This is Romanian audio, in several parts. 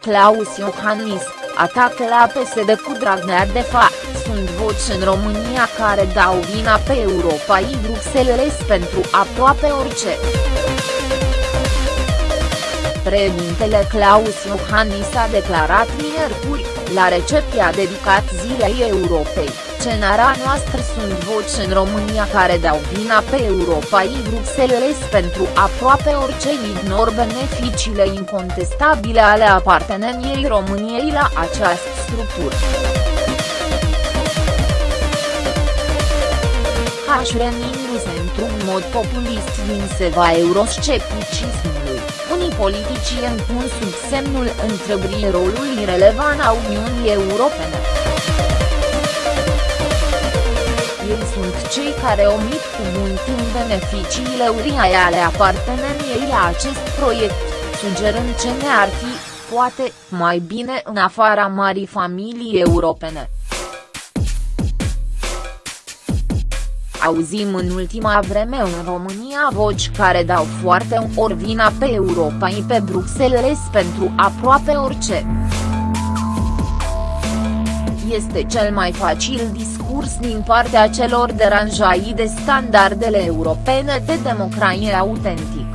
Claus Iohannis, atacă la PSD cu Dragnea de fapt, sunt voci în România care dau vina pe Europa și Bruxelles pentru aproape orice. Președintele Claus Iohannis a declarat miercuri, la recepția dedicat Zilei Europei, cenara noastră sunt voci în România care dau vina pe Europa și Bruxelles pentru aproape orice ignor beneficiile incontestabile ale aparteneniei României la această structură. H. renindu-se într-un mod populist din seva euroscepticismului, unii politicieni pun sub semnul întrebării rolul irelevant a Uniunii Europene. Ei sunt cei care omit cu mult timp beneficiile uriașe ale aparteneniei la acest proiect, sugerând ce ne-ar fi, poate, mai bine în afara marii familii europene. Auzim în ultima vreme în România voci care dau foarte ori vina pe Europa și pe Bruxelles pentru aproape orice. Este cel mai facil discurs din partea celor deranjai de standardele europene de democrație autentic.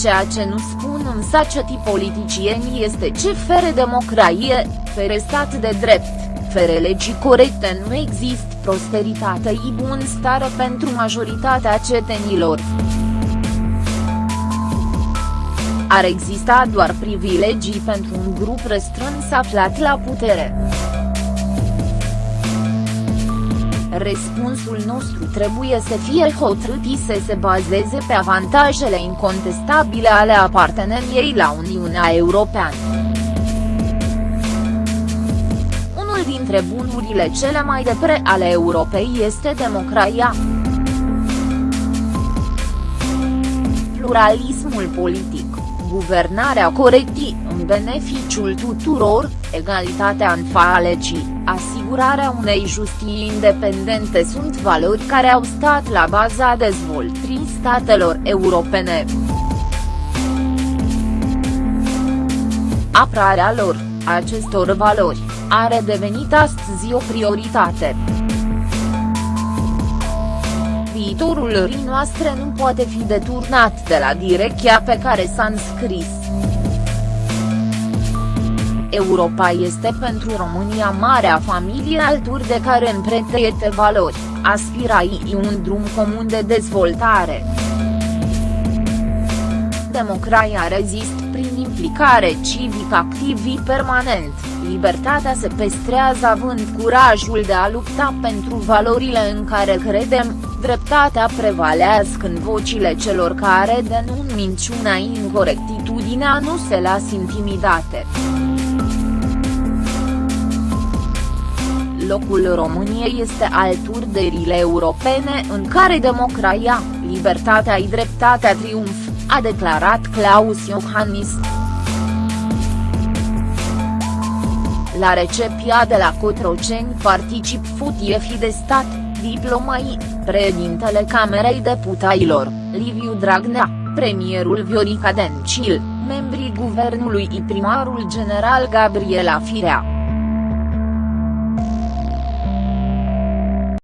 Ceea ce nu spun însă ceti politicieni este ce fere democrație, fere stat de drept fere legii corecte nu există prosperitate și bunăstare pentru majoritatea cetenilor. Ar exista doar privilegii pentru un grup restrâns aflat la putere. Răspunsul nostru trebuie să fie hotărât și să se bazeze pe avantajele incontestabile ale aparteneniei la Uniunea Europeană. dintre bunurile cele mai de pre ale Europei este democrația. Pluralismul politic, guvernarea corectă în beneficiul tuturor, egalitatea în falecii, asigurarea unei justii independente sunt valori care au stat la baza dezvoltării statelor europene. Aprarea lor, acestor valori, are devenit astăzi o prioritate. Viitorul rii noastre nu poate fi deturnat de la direcția pe care s-a înscris. Europa este pentru România marea familie alături de care împrătăiete valori, aspirai un drum comun de dezvoltare. Democrația rezist prin implicare civică activă permanent libertatea se pestrează având curajul de a lupta pentru valorile în care credem, dreptatea prevalează când vocile celor care denun minciuna incorectitudinea nu se las intimidate. Locul României este alături de rile europene în care democrația, libertatea și dreptatea triumf, a declarat Claus Iohannis. La recepția de la Cotroceni particip futiefii de stat, diplomai, președintele Camerei Deputailor, Liviu Dragnea, premierul Viorica Dencil, membrii guvernului și primarul general Gabriela Firea.